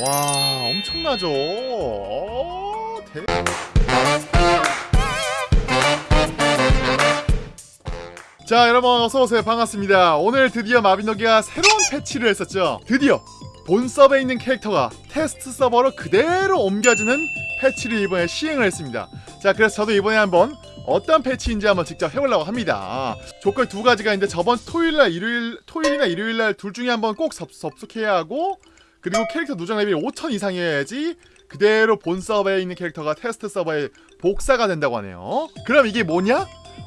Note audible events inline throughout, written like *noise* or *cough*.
와 엄청나죠? 어, 대... 자 여러분 어서오세요. 반갑습니다. 오늘 드디어 마비노기가 새로운 패치를 했었죠. 드디어 본 서버에 있는 캐릭터가 테스트 서버로 그대로 옮겨지는 패치를 이번에 시행을 했습니다. 자 그래서 저도 이번에 한번 어떤 패치인지 한번 직접 해보려고 합니다. 조건 두 가지가 있는데 저번 토요일날 일요일 토요일이나 일요일날 둘 중에 한번 꼭 접, 접속해야 하고 그리고 캐릭터 누적 레벨이 5000 이상이어야지 그대로 본 서버에 있는 캐릭터가 테스트 서버에 복사가 된다고 하네요 그럼 이게 뭐냐?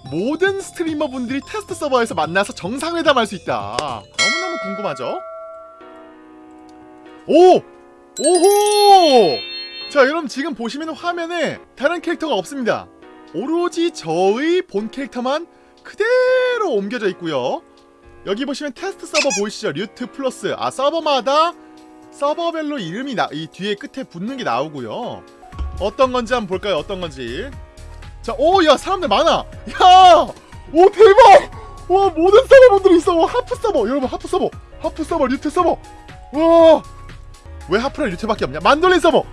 모든 스트리머 분들이 테스트 서버에서 만나서 정상회담 할 수 있다 너무너무 궁금하죠? 오! 오호! 자 여러분 지금 보시면 화면에 다른 캐릭터가 없습니다 오로지 저의 본 캐릭터만 그대로 옮겨져 있고요 여기 보시면 테스트 서버 보이시죠? 류트 플러스 아 서버마다 서버별로 이름이 나, 이 뒤에 끝에 붙는 게 나오고요 어떤 건지 한번 볼까요? 어떤 건지 자, 오, 야, 사람들 많아! 야! 오, 대박! 와, 모든 서버분들이 있어! 와, 하프 서버! 여러분, 하프 서버! 하프 서버, 류트 서버! 와! 왜 하프랑 류트밖에 없냐? 만돌린 서버!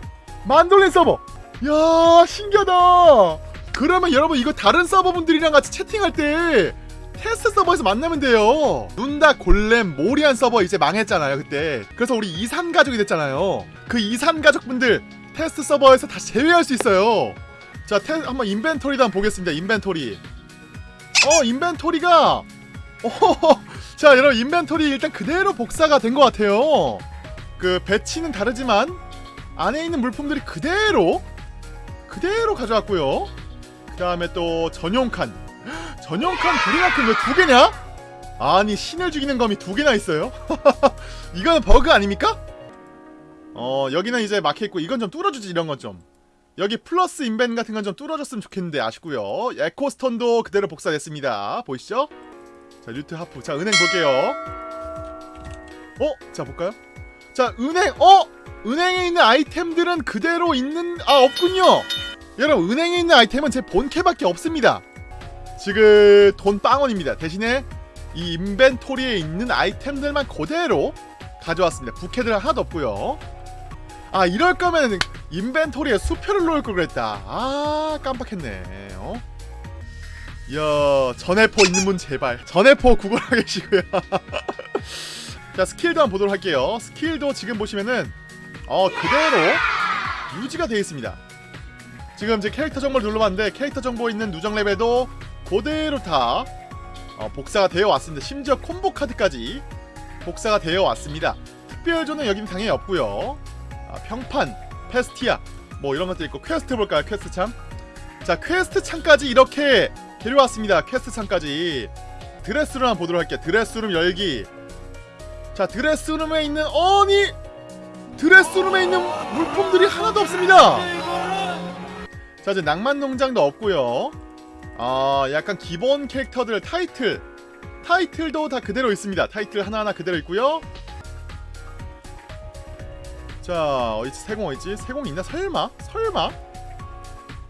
만돌린 서버! 야, 신기하다! 그러면 여러분, 이거 다른 서버분들이랑 같이 채팅할 때 테스트 서버에서 만나면 돼요. 눈다 골렘 모리안 서버 이제 망했잖아요 그때. 그래서 우리 이산 가족이 됐잖아요. 그 이산 가족분들 테스트 서버에서 다시 재회할 수 있어요. 자 테, 한번 인벤토리도 한번 보겠습니다. 인벤토리. 어 인벤토리가 *laughs* 어, 자 여러분 인벤토리 일단 그대로 복사가 된 것 같아요. 그 배치는 다르지만 안에 있는 물품들이 그대로 그대로 가져왔고요. 그 다음에 또 전용 칸 전용 칸 둘이나 큰왜 두 개냐? 아니 신을 죽이는 검이 두 개나 있어요? *laughs* 이거는 버그 아닙니까? 어 여기는 이제 막혀있고 이건 좀 뚫어주지 이런 건 좀 여기 플러스 인벤 같은 건 좀 뚫어줬으면 좋겠는데 아쉽고요 에코스톤도 그대로 복사됐습니다 보이시죠? 자 류트 하프 자 은행 볼게요 어? 자 볼까요? 자 은행 어? 은행에 있는 아이템들은 그대로 있는 아 없군요 여러분 은행에 있는 아이템은 제 본캐밖에 없습니다 지금 돈 빵원입니다. 대신에 이 인벤토리에 있는 아이템들만 그대로 가져왔습니다. 부캐들 하나도 없고요. 아 이럴 거면 인벤토리에 수표를 놓을 걸 그랬다. 아 깜빡했네. 어? 이야 전해포 있는 분 제발. 전해포 구걸하 *laughs* 계시고요. 자 스킬도 한번 보도록 할게요. 스킬도 지금 보시면은 어 그대로 유지가 되어 있습니다. 지금 이제 캐릭터 정보를 눌러봤는데 캐릭터 정보 있는 누적 레벨도 그대로 다 어, 복사가 되어 왔습니다 심지어 콤보 카드까지 복사가 되어 왔습니다 특별조는 여긴 당연히 없고요 아, 평판, 페스티아 뭐 이런 것도 있고 퀘스트 볼까요? 퀘스트 창. 자 퀘스트 창까지 이렇게 데려왔습니다. 퀘스트 창까지 드레스룸 한번 보도록 할게요. 드레스룸 열기. 자 드레스룸에 있는 어니 드레스룸에 있는 물품들이 하나도 없습니다. 자 이제 낭만농장도 없고요. 아 약간 기본 캐릭터들 타이틀. 타이틀도 다 그대로 있습니다. 타이틀 하나하나 그대로 있고요. 자 어디지? 세공 어디지? 세공 있나? 설마? 설마?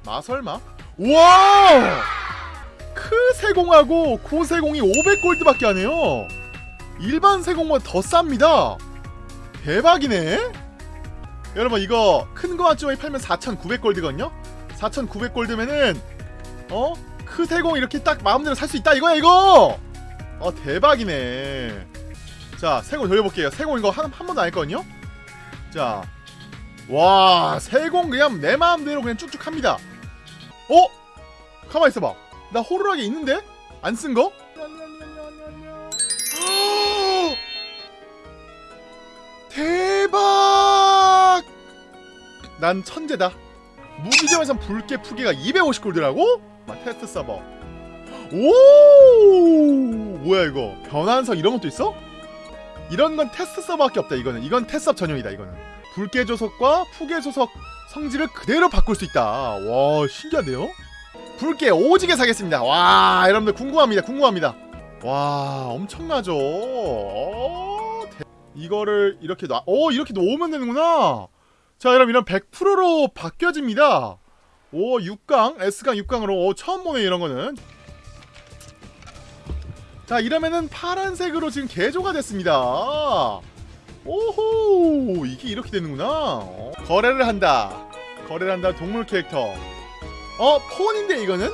마설마? 우와 크 세공하고 고 세공이 500골드밖에 안 해요. 일반 세공보다 더 쌉니다. 대박이네. 여러분 이거 큰 거 한쪽에 팔면 4,900골드거든요? 4,900골드면은 어? 크 세공 이렇게 딱 마음대로 살 수 있다 이거야 이거 어 대박이네 자 세공 돌려볼게요 세공 이거 한, 한 번도 안 했거든요 자, 와 세공 그냥 내 마음대로 그냥 쭉쭉 합니다. 어? 가만 있어봐. 나 호루라기 있는데 안 쓴 거? *gasps* 대박! 난 천재다. 무기점에선 붉개 푸개가 250골드라고? 아, 테스트 서버. 오! 뭐야 이거? 변환석 이런 것도 있어? 이런 건 테스트 서버밖에 없다 이거는 이건 테섭 전용이다 이거는 붉개조석과 푸개조석 성질을 그대로 바꿀 수 있다 와 신기한데요? 불깨 오지게 사겠습니다 와 여러분들 궁금합니다 궁금합니다 와 엄청나죠 어, 대... 이거를 이렇게 놔, 어 이렇게 놓으면 되는구나 자 여러분 이런 100%로 바뀌어집니다 오 6강 S강 6강으로. 오, 처음 보네 이런 거는. 자 이러면은 파란색으로 지금 개조가 됐습니다. 오호 이게 이렇게 되는구나. 어. 거래를 한다. 거래를 한다 동물 캐릭터. 어 폰인데 이거는?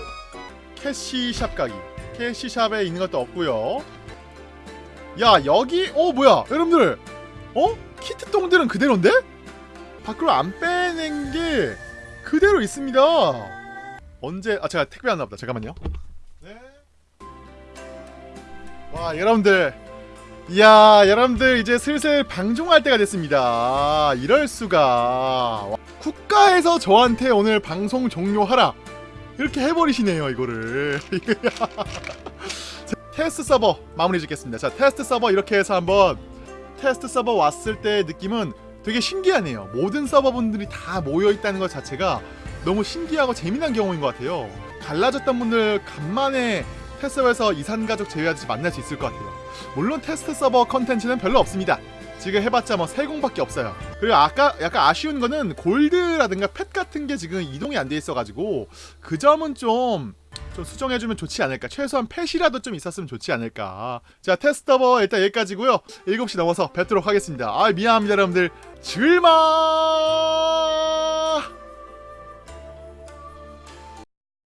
캐시샵 가기. 캐시샵에 있는 것도 없고요. 야 여기 어 뭐야 여러분들. 어? 키트 똥들은 그대로인데? 밖으로 안 빼낸 게 그대로 있습니다. 언제 아 제가 택배 안 나보다. 잠깐만요. 네 와 여러분들. 이야 여러분들 이제 슬슬 방종할 때가 됐습니다. 이럴 수가. 국가에서 저한테 오늘 방송 종료하라. 이렇게 해버리시네요 이거를. *laughs* 자, 테스트 서버 마무리 짓겠습니다. 자 테스트 서버 이렇게 해서 한번 테스트 서버 왔을 때 느낌은 되게 신기하네요 모든 서버분들이 다 모여있다는 것 자체가 너무 신기하고 재미난 경험인 것 같아요 갈라졌던 분들 간만에 테스트 서버에서 이산가족 재회하듯이 만날 수 있을 것 같아요 물론 테스트 서버 컨텐츠는 별로 없습니다. 지금 해봤자 뭐 세공밖에 없어요. 그리고 아까 약간 아쉬운 거는 골드라든가 펫 같은 게 지금 이동이 안 돼 있어가지고 그 점은 좀, 좀 수정해주면 좋지 않을까. 최소한 펫이라도 좀 있었으면 좋지 않을까. 자 테스트 서버 일단 여기까지고요. 7시 넘어서 뵙도록 하겠습니다. 아 미안합니다 여러분들. 즐만